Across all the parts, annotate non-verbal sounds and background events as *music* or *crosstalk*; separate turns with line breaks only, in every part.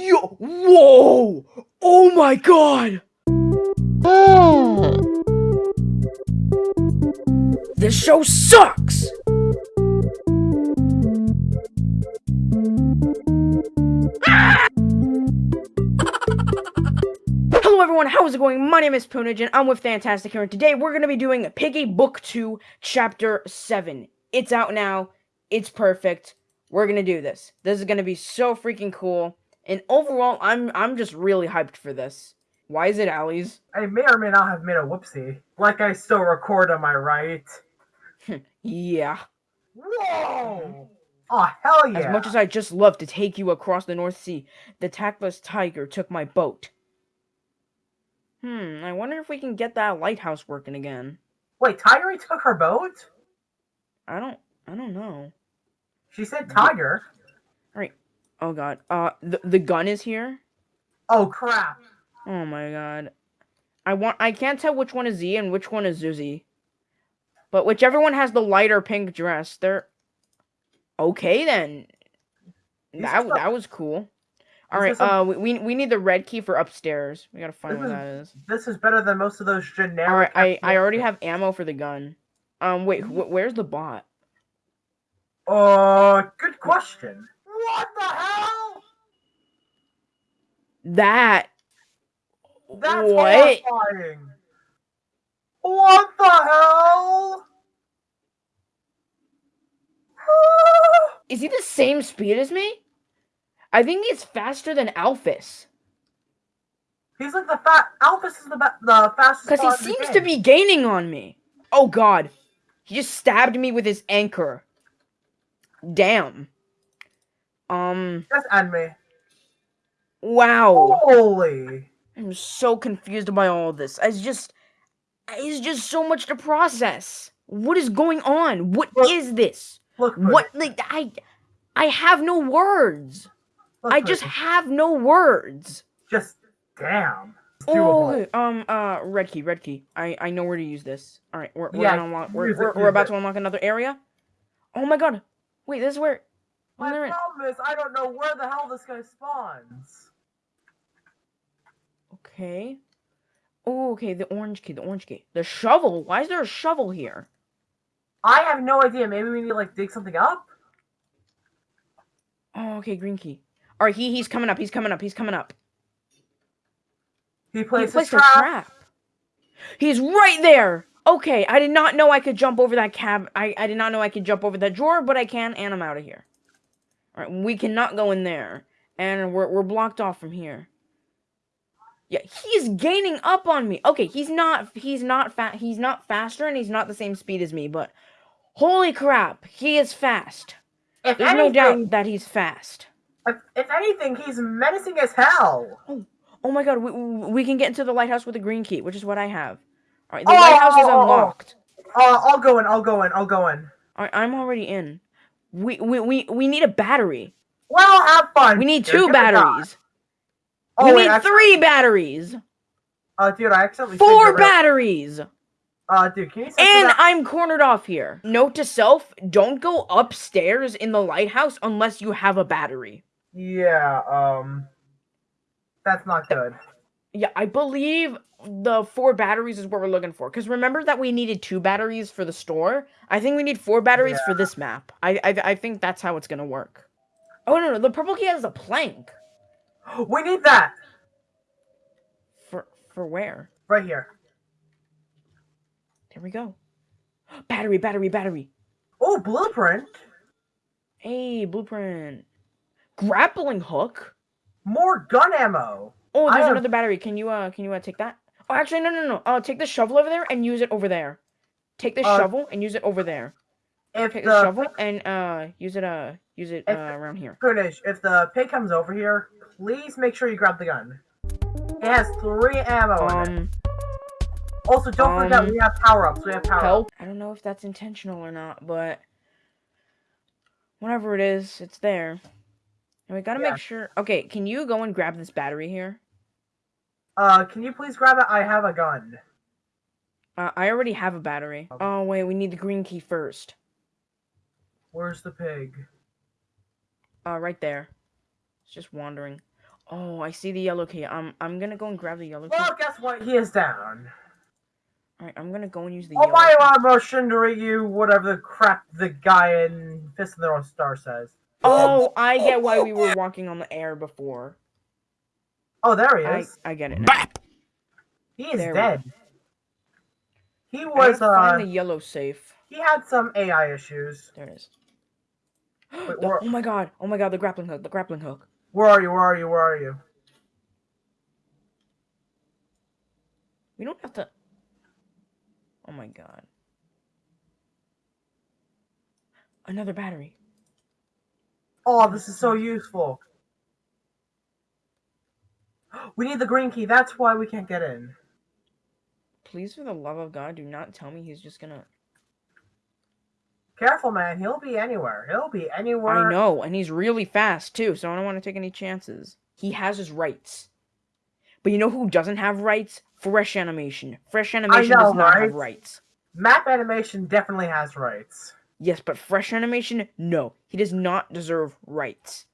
Yo, whoa! Oh my god! This show sucks! *laughs* Hello everyone, how is it going? My name is Poonage and I'm with Fantastic here and today we're going to be doing Piggy Book 2 Chapter 7. It's out now, it's perfect, we're to do this. This is to be so freaking cool, and overall, I'm I'm just really hyped for this. Why is it Allie's?
I may or may not have made a whoopsie. Like I still record, am I right? *laughs*
yeah.
Whoa! Oh, hell yeah!
As much as I just love to take you across the North Sea, the tactless tiger took my boat. Hmm, I wonder if we can get that lighthouse working again.
Wait, Tiger took her boat?
I don't I don't know.
She said Tiger.
Alright. Oh god. Uh the the gun is here?
Oh crap.
Oh my god. I want I can't tell which one is Z and which one is Zuzi. But whichever one has the lighter pink dress, they're okay then. That that was cool. All right, uh, we we need the red key for upstairs. We gotta find where
is,
that is.
This is better than most of those generic.
All right, I I already have ammo for the gun. Um, wait, wh where's the bot?
Uh, good question. What the hell?
That.
That's
what?
horrifying. What the hell?
Is he the same speed as me? I think he's faster than Alphys.
He's like the fat. Alphys is the the fastest.
Because he seems to be gaining on me. Oh God, he just stabbed me with his anchor. Damn. Um.
Just end me.
Wow.
Holy.
I'm so confused by all this. It's just, it's just so much to process. What is going on? What
look,
is this?
Look.
What? Like I, I have no words. Look, I just have no words.
Just damn.
Oh, um, uh, red key, red key. I I know where to use this. All right, we're we're yeah, unlock, we're, we're, we're about to unlock another area. Oh my god! Wait, this is where.
My problem is I don't know where the hell this guy spawns.
Okay. Oh, okay. The orange key. The orange key. The shovel. Why is there a shovel here?
I have no idea. Maybe we need to like dig something up.
Oh, okay. Green key. All right. He he's coming up. He's coming up. He's coming up.
He placed,
he placed
a, trap.
a trap. He's right there. Okay, I did not know I could jump over that cab. I, I did not know I could jump over that drawer, but I can, and I'm out of here. Alright, we cannot go in there. And we're, we're blocked off from here. Yeah, he's gaining up on me. Okay, he's not he's not fat he's not faster and he's not the same speed as me, but holy crap, he is fast. If There's anything, no doubt that he's fast.
If, if anything, he's menacing as hell.
Oh, oh my god, we, we can get into the lighthouse with a green key, which is what I have. Alright, the oh, lighthouse is oh, oh, unlocked.
Uh, I'll go in, I'll go in, I'll go in.
Alright, I'm already in. We, we, we, we need a battery.
Well, have fun.
We need 2 batteries. Oh, we wait, need three batteries.
Uh, dude, I accidentally.
Four batteries.
Uh, dude, can you?
And I'm cornered off here. Note to self: Don't go upstairs in the lighthouse unless you have a battery.
Yeah. Um. That's not good.
Yeah, I believe the four batteries is what we're looking for. Because remember that we needed two batteries for the store. I think we need four batteries yeah. for this map. I, I I think that's how it's gonna work. Oh no no, the purple key has a plank. *gasps*
We need that.
For for where?
Right here.
There we go. *gasps* Battery, battery, battery.
Oh, blueprint.
Hey, blueprint. Grappling hook.
More gun ammo.
Oh, there's another battery. Can you uh can you uh take that? Oh, actually no no no. Uh take the shovel over there and use it over there. Take the uh, shovel and use it over there. If take the, the shovel and uh use it uh use it uh around here.
Finish. If the pig comes over here, please make sure you grab the gun. It has three ammo um, in it. Um, also, don't um, forget we have power-ups. We have power help.
I don't know if that's intentional or not, but whatever it is, it's there. And we gotta yeah. make sure. Okay, can you go and grab this battery here?
Uh, can you please grab it? I have a gun.
Uh, I already have a battery. Oh wait, we need the green key first.
Where's the pig?
Uh, right there. It's just wandering. Oh, I see the yellow key. I'm I'm gonna go and grab the yellow key.
Well, guess what? He is down.
Alright, I'm gonna go and use the
Oh
yellow
my
key.
motion to read you whatever the crap the guy in Fist of the North Star says.
Oh, I get why we were *laughs* walking on the air before.
Oh, there he is.
I get it now.
He is
There
dead. He was
gotta
uh
find the yellow safe.
he had some AI issues.
There it is.
Wait,
The- oh my god! Oh my god! The grappling hook! The grappling hook!
where are you? Where are you? Where are you?
We don't have to. Oh my god! Another battery.
Oh, this is so useful. We need the green key. That's why we can't get in.
Please, for the love of God, do not tell me he's just gonna.
Careful, man. He'll be anywhere. He'll be anywhere.
I know, and he's really fast too, so I don't want to take any chances. He has his rights. But you know who doesn't have rights? Fresh Animation. Fresh Animation
know,
does not have
right?
rights.
Map animation definitely has rights.
Yes, but Fresh Animation, no. He does not deserve rights.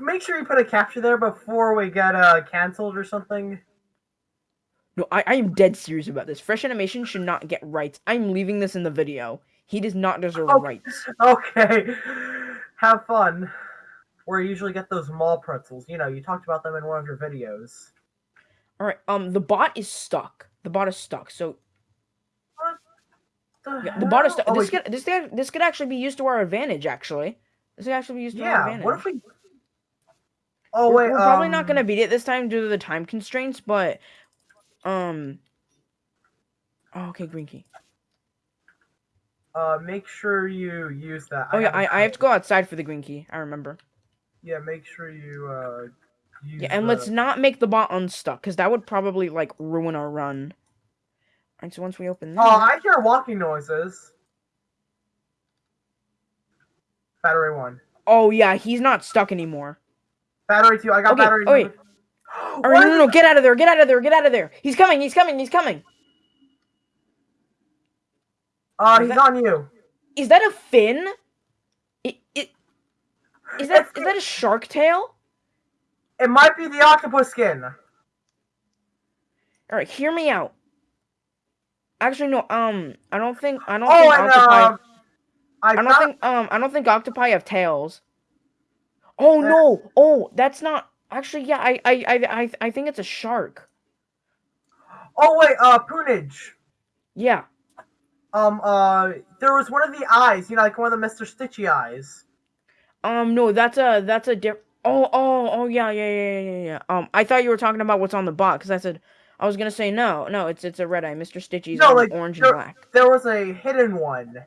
Make sure you put a capture there before we get uh canceled or something.
No, I, I am dead serious about this. Fresh Animation should not get rights. I'm leaving this in the video. He does not deserve
Okay.
rights. *laughs*
Okay. Have fun. Where you usually get those mall pretzels. You know, you talked about them in one of your videos.
Alright, um, the bot is stuck. The bot is stuck, so yeah, the bot is stuck.
Oh,
this
wait,
could this could this could actually be used to our advantage, actually. This could actually be used to our
yeah.
advantage.
What if we? Oh
we're,
wait,
we're probably not
um,
gonna beat it this time due to the time constraints, but um. Oh, okay, green key.
Uh, make sure you use that.
Oh yeah, I, I have to go outside for the green key. I remember.
Yeah, make sure you uh. Use
Yeah, and
the-
let's not make the bot unstuck, because that would probably like ruin our run. Alright, so once we open this,
Oh, I hear walking noises. Battery one.
oh yeah, he's not stuck anymore.
Battery two. I got
Okay,
battery.
oh, wait. All no, no, no, get out of there, get out of there, get out of there. He's coming, he's coming, he's coming.
Uh,
Is
he's
that-
on you.
Is that a fin? It, it, is that
It's-
is that a shark tail?
It might be the octopus skin.
All right, hear me out. Actually, no. Um, I don't think I don't
Oh,
think
and
octopi.
uh, I,
I don't think um I don't think octopi have tails. Oh
Uh,
no! Oh, that's not actually. Yeah, I I I I, I think it's a shark.
Oh wait, uh, Poonage.
Yeah.
Um, uh, there was one of the eyes. You know, like one of the Mister Stitchy eyes.
Um, no, that's a that's a diff. Oh oh oh yeah yeah yeah yeah yeah. Um, I thought you were talking about what's on the because I said I was gonna say no no it's it's a red eye. Mr. Stitchy's
No, like,
orange and black.
There was a hidden one.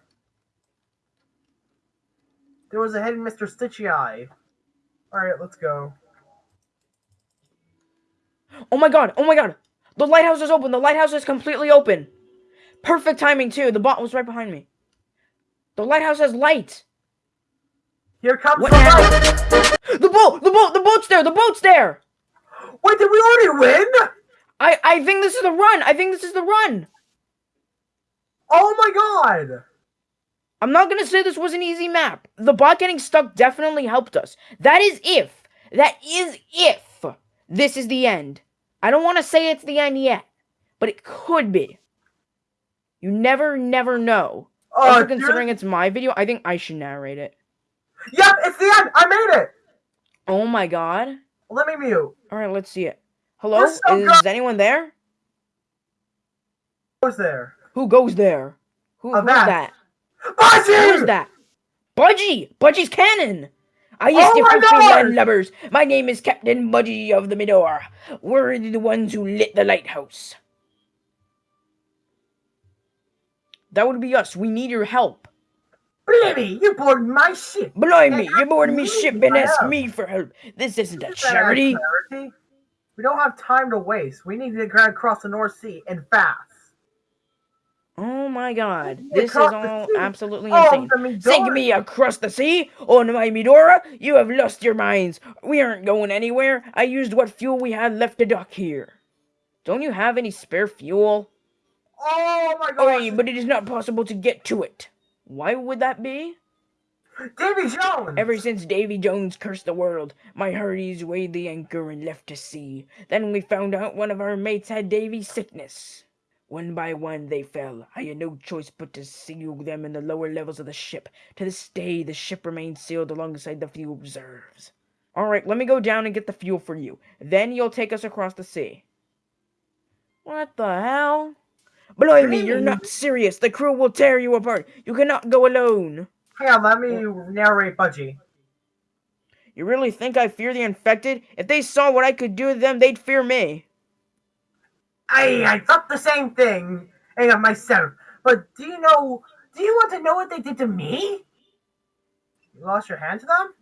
There was a hidden Mister Stitchy eye. All right, let's go.
Oh my god! Oh my god! The lighthouse is open. The lighthouse is completely open. Perfect timing too. The bot was right behind me. The lighthouse has light.
Here comes
What
the light.
The boat! The boat! The boat's there! The boat's there!
Wait, did we already win?
I I think this is the run. I think this is the run.
Oh my god!
I'm not gonna say this was an easy map. The bot getting stuck definitely helped us. That is if. That is if this is the end. I don't want to say it's the end yet, but it could be. You never, never know.
Oh,
Also, considering it's my video, I think I should narrate it.
Yep, it's the end. I made it.
Oh my god.
Let me mute.
All right, let's see it. Hello?
So
is anyone there?
Who's there?
Who goes there? Who, who's that?
Budgie!
Who is that? Budgie! Budgie's cannon! I used
Oh
to
my
pursue
God!
landlubbers. My name is Captain Budgie of the Midor. We're the ones who lit the lighthouse. That would be us. We need your help.
Blimey, you boarded my ship.
Blimey, you boarded me ship and
I
asked me for help. This isn't a charity.
charity? We don't have time to waste. We need to get across the North Sea and fast.
Oh my god. This is all absolutely
Oh,
insane. Sink me across the sea? Oh, my Midora, you have lost your minds. We aren't going anywhere. I used what fuel we had left to dock here. Don't you have any spare fuel?
Oh my
god.
gosh.
but it is not possible to get to it. Why would that be?
Davy Jones!
Ever since Davy Jones cursed the world, my hearties weighed the anchor and left to sea. Then we found out one of our mates had Davy's sickness. One by one they fell. I had no choice but to seal them in the lower levels of the ship. To this day, the ship remains sealed alongside the fuel reserves. Alright, let me go down and get the fuel for you. Then you'll take us across the sea. What the hell? Blimey, you're not serious. The crew will tear you apart. You cannot go alone.
Hang on, let me narrate Budgie.
You really think I fear the infected? If they saw what I could do to them, they'd fear me.
I I thought the same thing. Eh, Hang on, myself. But do you know? Do you want to know what they did to me? You lost your hand to them?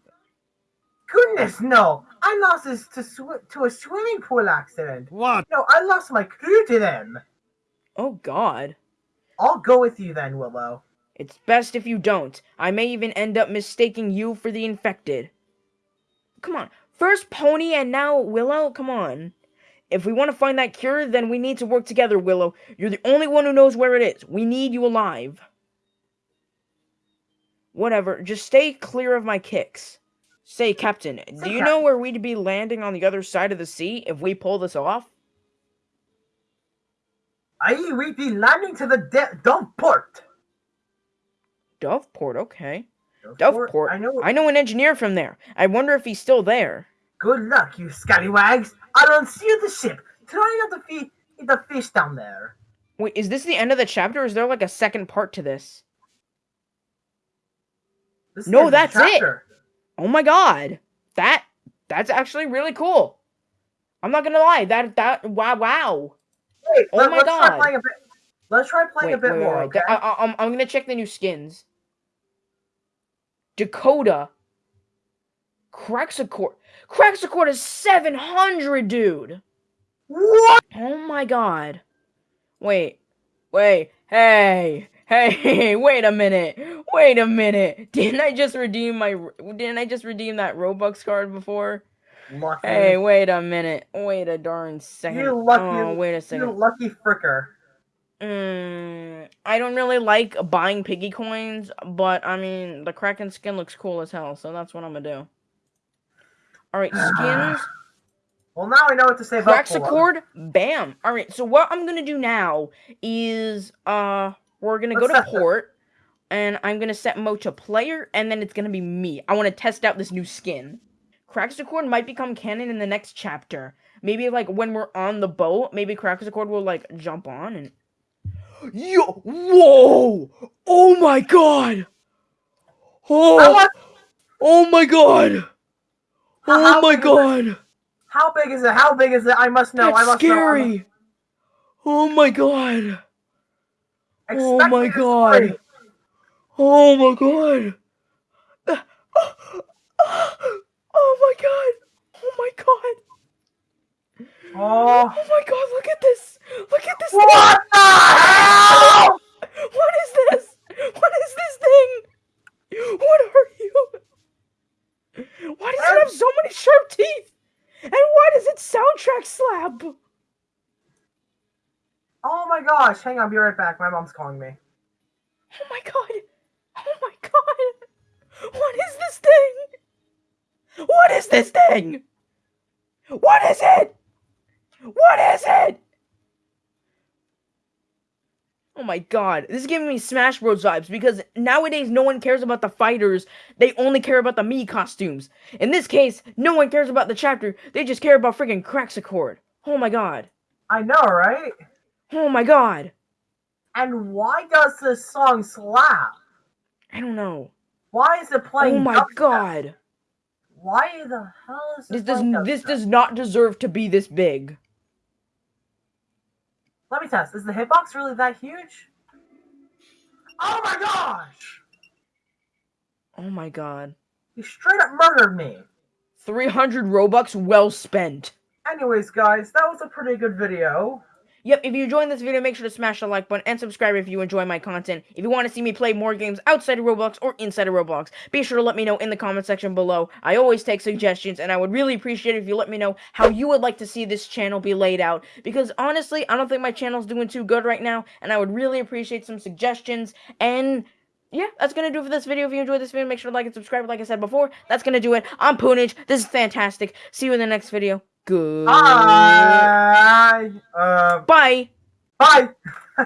Goodness, no! I lost this to sw- to a swimming pool accident.
What?
No, I lost my crew to them.
Oh, God.
I'll go with you then, Willow.
It's best if you don't. I may even end up mistaking you for the infected. Come on. First Pony and now Willow? Come on. If we want to find that cure, then we need to work together, Willow. You're the only one who knows where it is. We need you alive. Whatever. Just stay clear of my kicks. Say, Captain, do you know where we'd be landing on the other side of the sea if we pull this off?
I we'd be landing to the de- dump port.
Doveport, okay.
Doveport?
Doveport.
I know.
I know an engineer from there. I wonder if he's still there.
Good luck, you scallywags. I'll unseal the ship. Try not to feed the fish down there.
Wait, is this the end of the chapter? Or is there like a second part to this?
This
No, that's it. Oh my god. That that's actually really cool. I'm not gonna lie. That that wow wow.
Wait,
Oh
let,
my
us
God.
try playing a bit. Let's try playing
Wait,
a bit
wait,
more. Okay?
I, I, I'm I'm gonna check the new skins. Dakota. Craxacord. Craxacord is 700, dude.
what?
Oh my god. Wait. Wait. Hey. Hey, *laughs* wait a minute. Wait a minute. Didn't I just redeem my didn't I just redeem that Robux card before?
Lucky.
Hey, wait a minute. Wait a darn second.
You're lucky-
oh, wait a second.
you
second.
lucky fricker.
Mm, I don't really like buying piggy coins, but I mean, the Kraken skin looks cool as hell, so that's what I'm gonna do. Alright, skins. *sighs*
Well, now I know what to say.
Craxacord, bam. Alright, so what I'm gonna do now is, uh, we're gonna go
Let's
to
set the-
port, and I'm gonna set Mo to player, and then it's gonna be me. I wanna test out this new skin. Craxacord might become canon in the next chapter. Maybe, like, when we're on the boat, maybe Craxacord will, like, jump on and... *gasps* Yo! Whoa! Oh my god! Oh! Oh my god! Oh
how
my
it?
god!
How big is it? How big is it? I must know. I
That's
must know. I must-
scary! Oh my god! Oh my God. Oh my god! Oh my god! Oh my god!
Oh.
Oh my god, look at this! Look at this
What the hell?
What is this? What is this thing? What are you? Why does it have so many sharp teeth? And why does it soundtrack slap?
Oh my gosh. Hang on, be right back. My mom's calling me.
Oh my god! Oh my god! What is this thing? What is this thing? What is it? What is it? Oh my god, this is giving me Smash Bros vibes because nowadays no one cares about the fighters, they only care about the Mii costumes. In this case, no one cares about the chapter, they just care about freaking Craxacord. Oh my god.
I know, right?
Oh my god.
And why does this song slap?
I don't know.
Why is it playing?
Oh my
dubstep?
god.
Why the hell is
This
this?
does this does not deserve to be this big.
Let me test. Is the hitbox really that huge? Oh my gosh!
Oh my god.
You straight up murdered me.
300 Robux well spent.
Anyways, guys, that was a pretty good video.
Yep, if you enjoyed this video, make sure to smash the like button and subscribe if you enjoy my content. If you want to see me play more games outside of Roblox or inside of Roblox, be sure to let me know in the comment section below. I always take suggestions, and I would really appreciate it if you let me know how you would like to see this channel be laid out. Because honestly, I don't think my channel's doing too good right now, and I would really appreciate some suggestions and yeah, that's gonna do it for this video. If you enjoyed this video, make sure to like and subscribe. Like I said before, that's gonna do it. I'm Poonage. This is fantastic. See you in the next video. Good.
Bye. Uh,
Bye.
bye. *laughs*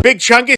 Big Chunky